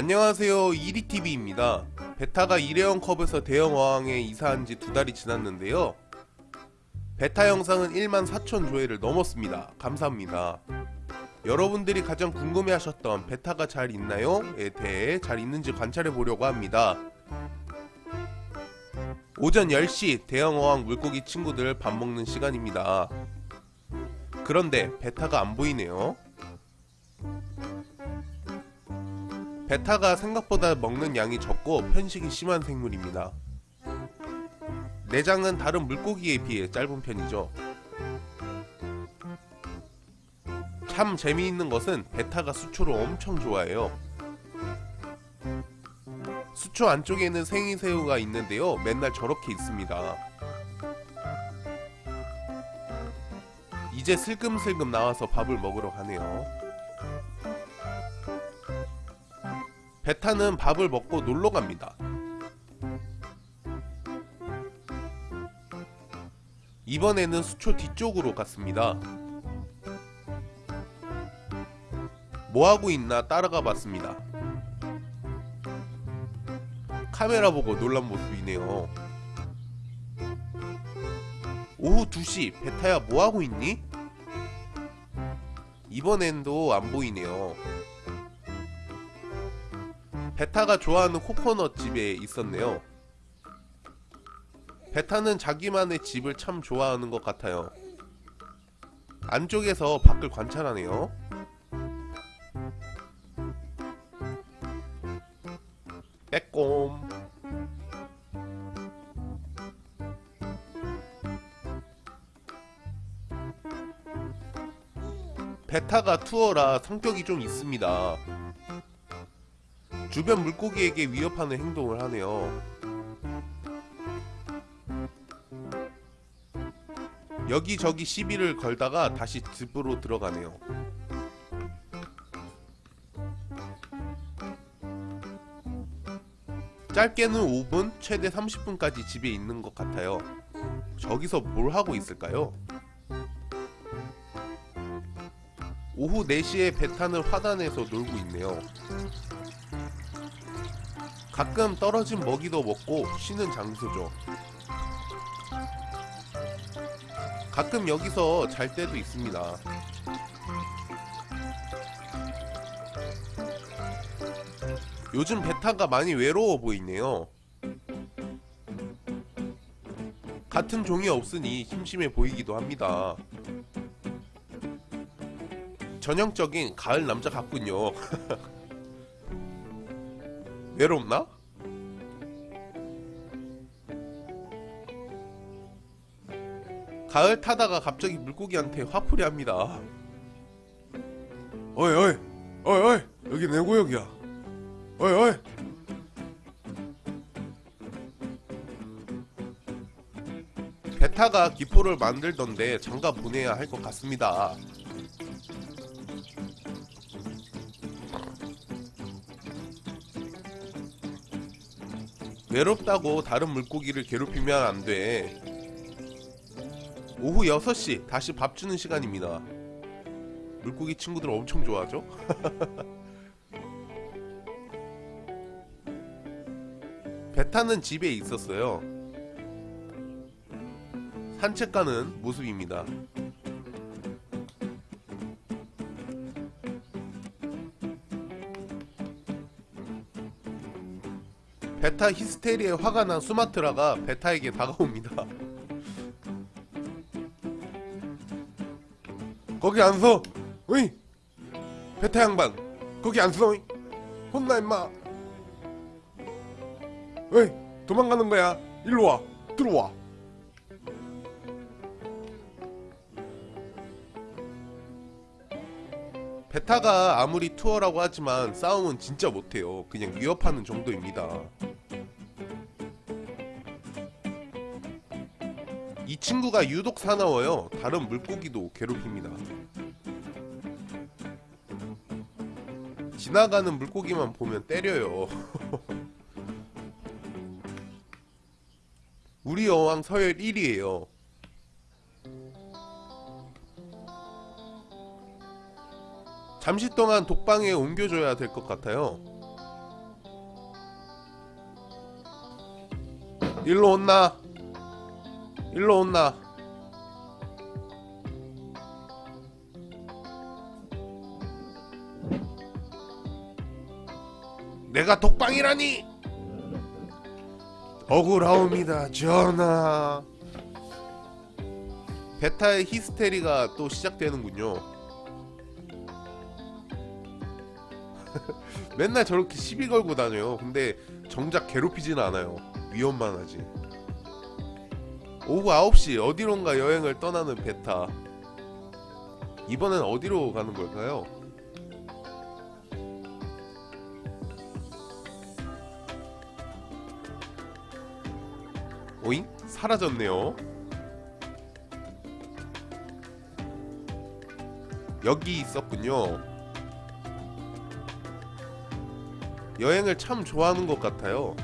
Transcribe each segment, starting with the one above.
안녕하세요. 이리TV입니다. 베타가 일회용 컵에서 대형 어항에 이사한 지 두 달이 지났는데요. 베타 영상은 1만 4천 조회를 넘었습니다. 감사합니다. 여러분들이 가장 궁금해 하셨던 베타가 잘 있나요? 에 대해 잘 있는지 관찰해 보려고 합니다. 오전 10시 대형 어항 물고기 친구들 밥 먹는 시간입니다. 그런데 베타가 안 보이네요 베타가 생각보다 먹는 양이 적고 편식이 심한 생물입니다. 내장은 다른 물고기에 비해 짧은 편이죠. 참 재미있는 것은 베타가 수초를 엄청 좋아해요. 수초 안쪽에는 생이새우가 있는데요. 맨날 저렇게 있습니다. 이제 슬금슬금 나와서 밥을 먹으러 가네요. 베타는 밥을 먹고 놀러 갑니다. 이번에는 수초 뒤쪽으로 갔습니다. 뭐하고 있나 따라가 봤습니다. 카메라 보고 놀란 모습이네요. 오후 2시 베타야 뭐하고 있니? 이번엔도 안 보이네요. 베타가 좋아하는 코코넛 집에 있었네요. 베타는 자기만의 집을 참 좋아하는 것 같아요. 안쪽에서 밖을 관찰하네요. 빼꼼. 베타가 투어라 성격이 좀 있습니다. 주변 물고기에게 위협하는 행동을 하네요. 여기저기 시비를 걸다가 다시 집으로 들어가네요. 짧게는 5분, 최대 30분까지 집에 있는 것 같아요. 저기서 뭘 하고 있을까요? 오후 4시에 베타는 화단에서 놀고 있네요. 가끔 떨어진 먹이도 먹고 쉬는 장소죠. 가끔 여기서 잘 때도 있습니다. 요즘 베타가 많이 외로워 보이네요. 같은 종이 없으니 심심해 보이기도 합니다. 전형적인 가을 남자 같군요. 외롭나? 가을 타다가 갑자기 물고기한테 화풀이 합니다. 어이 어이 어이 어이 여기 내 구역이야. 어이 어이 베타가 기포를 만들던데 장가 보내야 할 것 같습니다. 외롭다고 다른 물고기를 괴롭히면 안 돼. 오후 6시 다시 밥 주는 시간입니다. 물고기 친구들 엄청 좋아하죠? 베타는 집에 있었어요. 산책 가는 모습입니다. 베타 히스테리에 화가 난 수마트라가 베타에게 다가옵니다. 거기 안 서! 어이! 베타 양반! 거기 안 서! 혼나 임마! 어이! 도망가는 거야! 일로 와! 들어와! 베타가 아무리 투어라고 하지만 싸움은 진짜 못해요. 그냥 위협하는 정도입니다. 이 친구가 유독 사나워요. 다른 물고기도 괴롭힙니다. 지나가는 물고기만 보면 때려요. 우리 여왕 서열 1위에요. 잠시 동안 독방에 옮겨줘야 될 것 같아요. 일로 온나? 일로 온나? 내가 독방이라니! 억울하옵니다 전하. 베타의 히스테리가 또 시작되는군요. 맨날 저렇게 시비 걸고 다녀요. 근데 정작 괴롭히지는 않아요. 위험만 하지. 오후 9시 어디론가 여행을 떠나는 베타. 이번엔 어디로 가는 걸까요? 오잉? 사라졌네요. 여기 있었군요 여행을 참 좋아하는 것 같아요.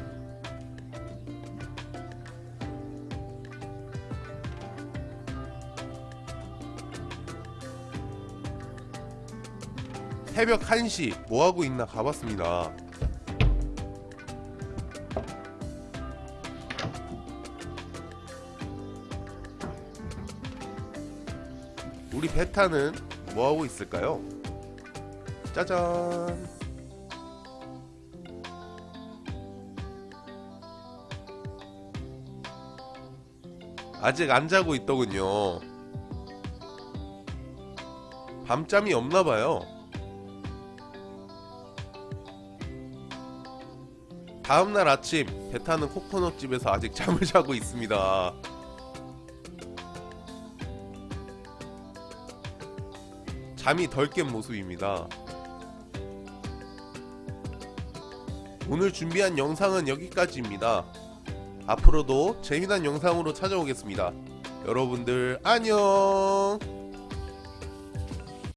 새벽 1시 뭐하고 있나 가봤습니다. 우리 베타는 뭐하고 있을까요? 짜잔 아직 안 자고 있더군요 밤잠이 없나봐요 다음날 아침 베타는 코코넛 집에서 아직 잠을 자고 있습니다. 잠이 덜 깬 모습입니다. 오늘 준비한 영상은 여기까지입니다. 앞으로도 재미난 영상으로 찾아오겠습니다. 여러분들 안녕.